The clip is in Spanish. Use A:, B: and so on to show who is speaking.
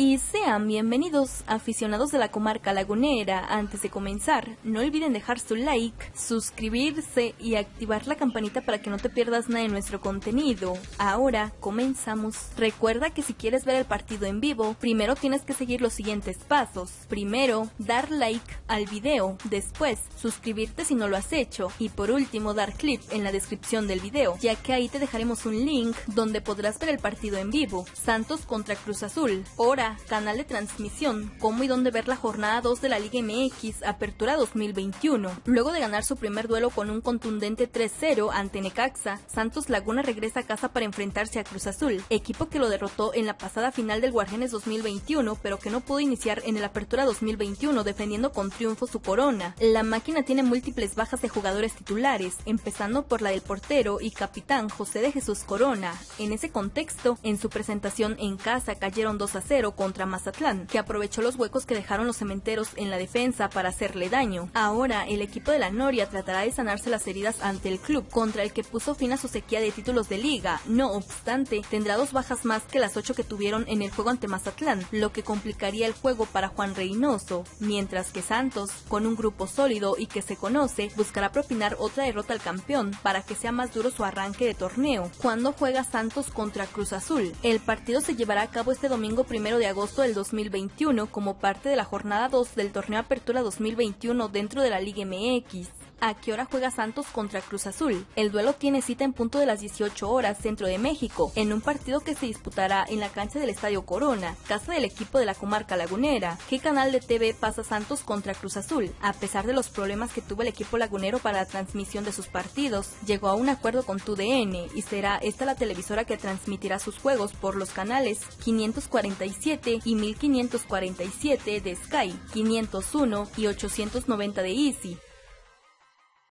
A: Y sean bienvenidos aficionados de la comarca lagunera. Antes de comenzar, no olviden dejar su like, suscribirse y activar la campanita para que no te pierdas nada de nuestro contenido. Ahora comenzamos. Recuerda que si quieres ver el partido en vivo, primero tienes que seguir los siguientes pasos. Primero, dar like al video, después suscribirte si no lo has hecho y por último dar clip en la descripción del video, ya que ahí te dejaremos un link donde podrás ver el partido en vivo. Santos contra Cruz Azul. Hora canal de transmisión, cómo y dónde ver la jornada 2 de la Liga MX Apertura 2021. Luego de ganar su primer duelo con un contundente 3-0 ante Necaxa, Santos Laguna regresa a casa para enfrentarse a Cruz Azul, equipo que lo derrotó en la pasada final del Guardianes 2021, pero que no pudo iniciar en el Apertura 2021 defendiendo con triunfo su corona. La máquina tiene múltiples bajas de jugadores titulares, empezando por la del portero y capitán José de Jesús Corona. En ese contexto, en su presentación en casa cayeron 2 a 0 contra Mazatlán, que aprovechó los huecos que dejaron los cementeros en la defensa para hacerle daño. Ahora, el equipo de la Noria tratará de sanarse las heridas ante el club, contra el que puso fin a su sequía de títulos de liga. No obstante, tendrá dos bajas más que las ocho que tuvieron en el juego ante Mazatlán, lo que complicaría el juego para Juan Reynoso, mientras que Santos, con un grupo sólido y que se conoce, buscará propinar otra derrota al campeón para que sea más duro su arranque de torneo. Cuando juega Santos contra Cruz Azul, el partido se llevará a cabo este domingo primero agosto del 2021 como parte de la jornada 2 del torneo Apertura 2021 dentro de la Liga MX a qué hora juega Santos contra Cruz Azul. El duelo tiene cita en punto de las 18 horas centro de México, en un partido que se disputará en la cancha del Estadio Corona, casa del equipo de la comarca lagunera. ¿Qué canal de TV pasa Santos contra Cruz Azul? A pesar de los problemas que tuvo el equipo lagunero para la transmisión de sus partidos, llegó a un acuerdo con TUDN y será esta la televisora que transmitirá sus juegos por los canales 547 y 1547 de Sky, 501 y 890 de Easy.